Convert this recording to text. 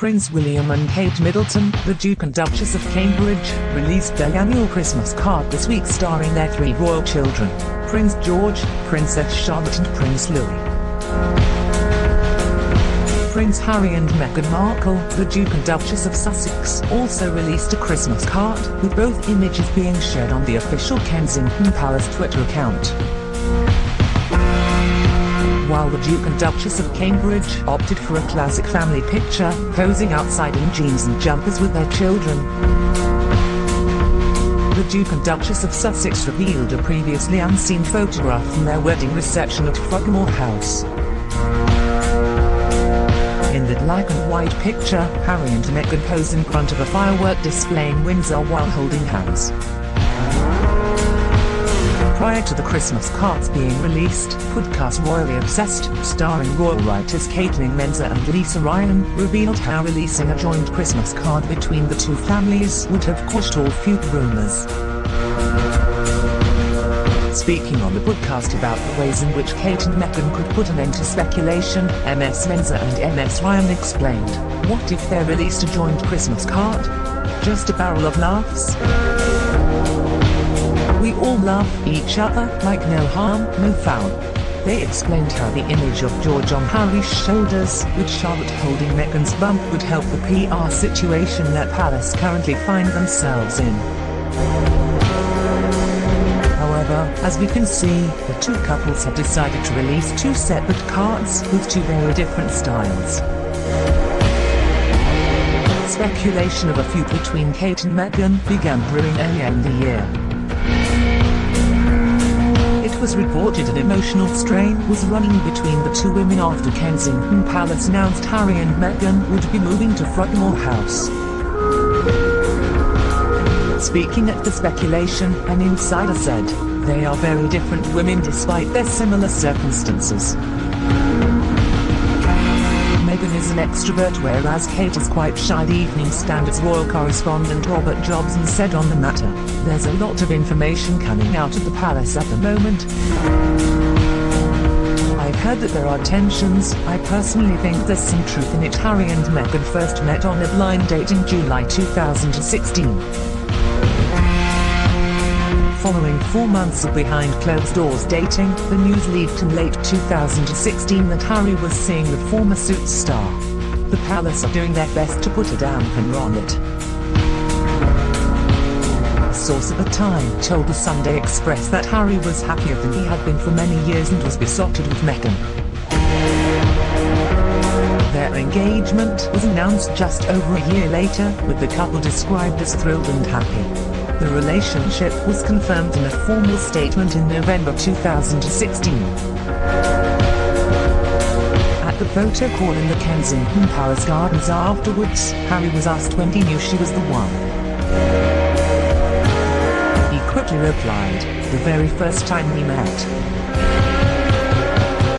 Prince William and Kate Middleton, the Duke and Duchess of Cambridge, released their annual Christmas card this week starring their three royal children, Prince George, Princess Charlotte and Prince Louis. Prince Harry and Meghan Markle, the Duke and Duchess of Sussex, also released a Christmas card, with both images being shared on the official Kensington Palace Twitter account while the Duke and Duchess of Cambridge opted for a classic family picture, posing outside in jeans and jumpers with their children. The Duke and Duchess of Sussex revealed a previously unseen photograph from their wedding reception at Frogmore House. In the black and white picture, Harry and Meghan pose in front of a firework display in Windsor while holding hands. Prior to the Christmas cards being released, podcast Royally Obsessed, starring royal writers Caitlin Menzer and Lisa Ryan, revealed how releasing a joint Christmas card between the two families would have quashed all feud rumours. Speaking on the podcast about the ways in which Kate and Meghan could put an end to speculation, MS Menzer and MS Ryan explained, what if they released a joint Christmas card? Just a barrel of laughs? We all love each other like no harm, no foul. They explained how the image of George on Harry's shoulders, with Charlotte holding Meghan's bump would help the PR situation that Palace currently find themselves in. However, as we can see, the two couples have decided to release two separate cards with two very different styles. Speculation of a feud between Kate and Meghan began brewing earlier in the year was reported an emotional strain was running between the two women after Kensington Palace announced Harry and Meghan would be moving to Frogmore House. Speaking at the speculation, an insider said, they are very different women despite their similar circumstances. Is an extrovert whereas Kate is quite shy the Evening Standard's royal correspondent Robert Jobson said on the matter, there's a lot of information coming out of the palace at the moment. I've heard that there are tensions, I personally think there's some truth in it Harry and Meghan first met on a blind date in July 2016. Following four months of behind closed doors dating, the news leaked in late 2016 that Harry was seeing the former Suits star. The Palace are doing their best to put a dampener on it. A source at the time told the Sunday Express that Harry was happier than he had been for many years and was besotted with Meghan. Their engagement was announced just over a year later, with the couple described as thrilled and happy. The relationship was confirmed in a formal statement in November 2016. At the photo call in the Kensington Palace Gardens afterwards, Harry was asked when he knew she was the one. He quickly replied, the very first time we met.